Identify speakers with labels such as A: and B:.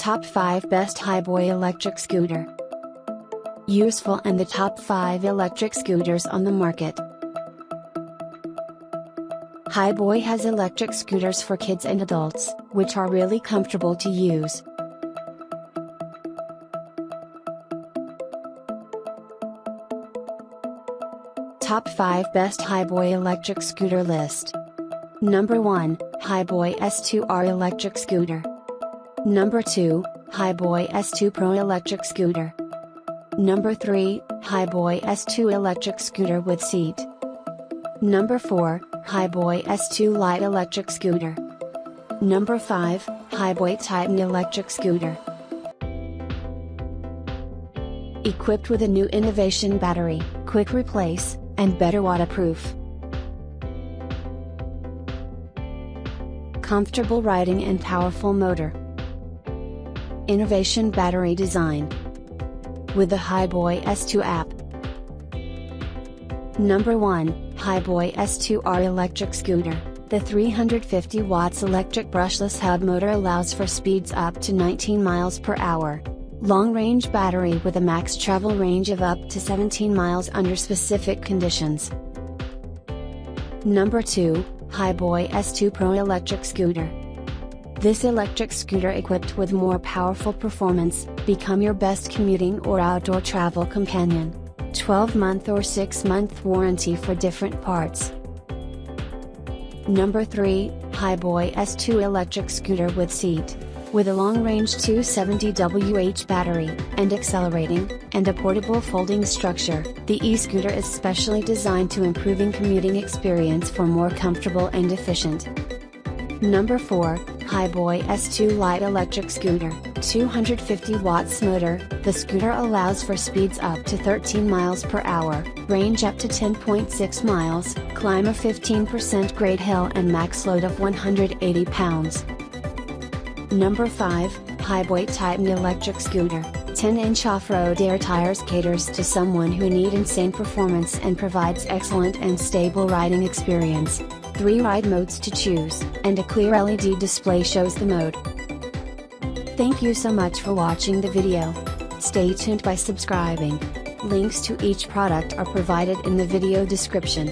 A: Top 5 Best Hiboy Electric Scooter Useful and the top 5 electric scooters on the market. Hiboy has electric scooters for kids and adults, which are really comfortable to use. Top 5 Best Hiboy Electric Scooter List Number 1, Hiboy S2R Electric Scooter. Number 2, Hiboy S2 Pro Electric Scooter. Number 3, Hiboy S2 Electric Scooter with seat. Number 4, Hiboy S2 Lite Electric Scooter. Number 5, Hiboy Titan Electric Scooter. Equipped with a new innovation battery, quick replace, and better waterproof. Comfortable riding and powerful motor. Innovation battery design. With the Hiboy S2 app. Number 1, Hiboy S2R electric scooter. The 350 watts electric brushless hub motor allows for speeds up to 19 miles per hour. Long range battery with a max travel range of up to 17 miles under specific conditions. Number 2, Hiboy S2 Pro electric scooter. This electric scooter equipped with more powerful performance, become your best commuting or outdoor travel companion. 12 month or 6 month warranty for different parts. Number 3, Hiboy S2 electric scooter with seat with a long-range 270Wh battery, and accelerating, and a portable folding structure, the e-scooter is specially designed to improving commuting experience for more comfortable and efficient. Number 4, Hiboy S2 Lite Electric Scooter, 250 watts motor, the scooter allows for speeds up to 13 miles per hour, range up to 10.6 miles, climb a 15% grade hill and max load of 180 pounds. Number 5, Hiboy Titan Electric Scooter, 10-inch off-road air tires caters to someone who need insane performance and provides excellent and stable riding experience. 3 ride modes to choose, and a clear LED display shows the mode. Thank you so much for watching the video. Stay tuned by subscribing. Links to each product are provided in the video description.